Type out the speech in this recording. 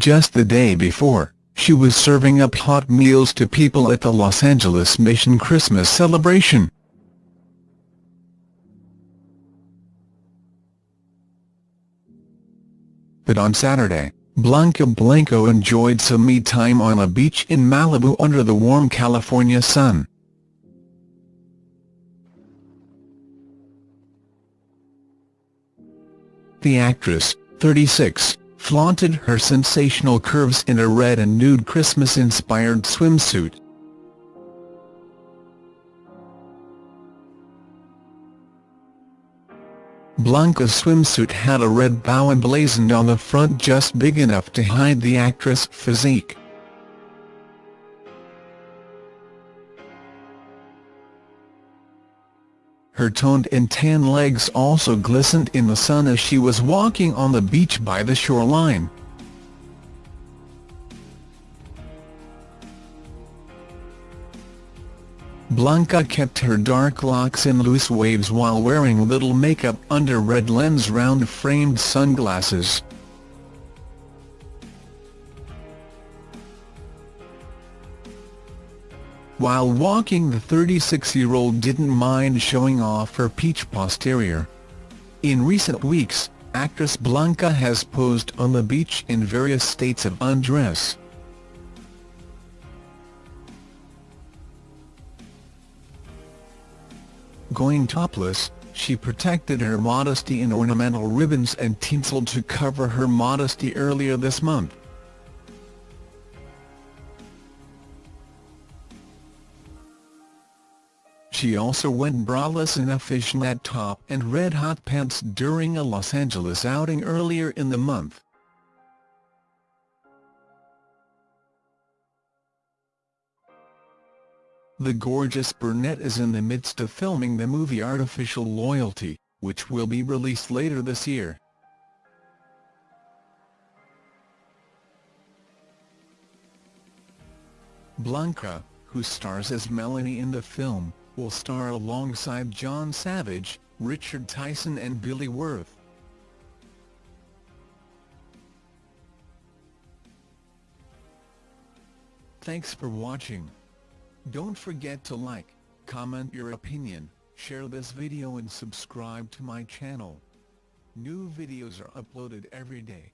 Just the day before, she was serving up hot meals to people at the Los Angeles Mission Christmas celebration. But on Saturday, Blanca Blanco enjoyed some me time on a beach in Malibu under the warm California sun. The actress, 36, flaunted her sensational curves in a red and nude Christmas-inspired swimsuit. Blanca's swimsuit had a red bow emblazoned on the front just big enough to hide the actress' physique. Her toned and tan legs also glistened in the sun as she was walking on the beach by the shoreline. Blanca kept her dark locks in loose waves while wearing little makeup under red lens round-framed sunglasses. While walking the 36-year-old didn't mind showing off her peach posterior. In recent weeks, actress Blanca has posed on the beach in various states of undress. Going topless, she protected her modesty in ornamental ribbons and tinsel to cover her modesty earlier this month. She also went braless in a fishnet top and red-hot pants during a Los Angeles outing earlier in the month. The gorgeous brunette is in the midst of filming the movie Artificial Loyalty, which will be released later this year. Blanca, who stars as Melanie in the film, will star alongside John Savage, Richard Tyson and Billy Wirth. Thanks for watching. Don't forget to like, comment your opinion, share this video and subscribe to my channel. New videos are uploaded every day.